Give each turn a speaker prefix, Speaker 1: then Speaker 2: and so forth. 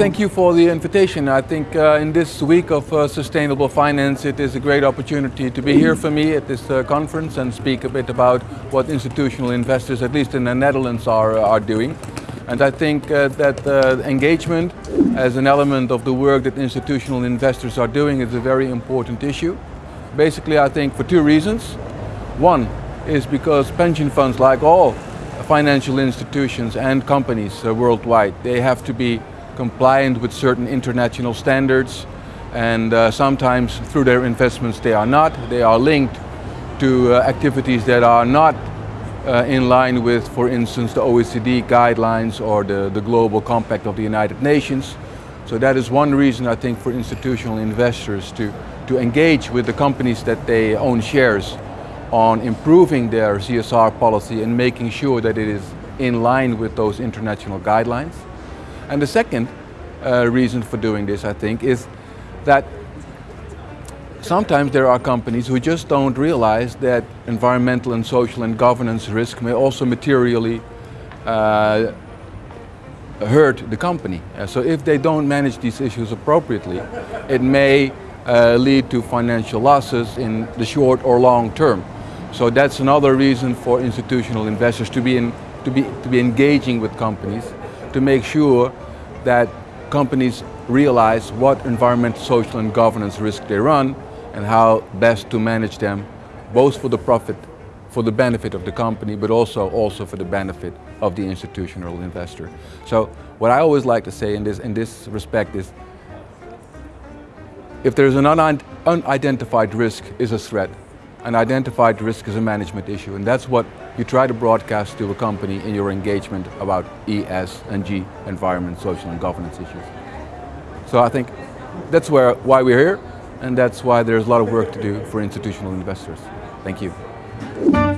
Speaker 1: thank you for the invitation. I think uh, in this week of uh, sustainable finance, it is a great opportunity to be here for me at this uh, conference and speak a bit about what institutional investors, at least in the Netherlands, are, uh, are doing. And I think uh, that uh, engagement as an element of the work that institutional investors are doing is a very important issue. Basically, I think for two reasons. One is because pension funds, like all financial institutions and companies worldwide, they have to be compliant with certain international standards and uh, sometimes through their investments they are not. They are linked to uh, activities that are not uh, in line with, for instance, the OECD guidelines or the, the Global Compact of the United Nations. So that is one reason I think for institutional investors to, to engage with the companies that they own shares on improving their CSR policy and making sure that it is in line with those international guidelines. And the second uh, reason for doing this, I think, is that sometimes there are companies who just don't realize that environmental and social and governance risk may also materially uh, hurt the company. Uh, so if they don't manage these issues appropriately, it may uh, lead to financial losses in the short or long term. So that's another reason for institutional investors to be, in, to be, to be engaging with companies to make sure that companies realize what environmental, social and governance risk they run and how best to manage them, both for the profit, for the benefit of the company, but also, also for the benefit of the institutional investor. So what I always like to say in this, in this respect is, if there's an unidentified risk is a threat, an identified risk as a management issue, and that's what you try to broadcast to a company in your engagement about ES and G, environment, social and governance issues. So I think that's where, why we're here, and that's why there's a lot of work to do for institutional investors. Thank you.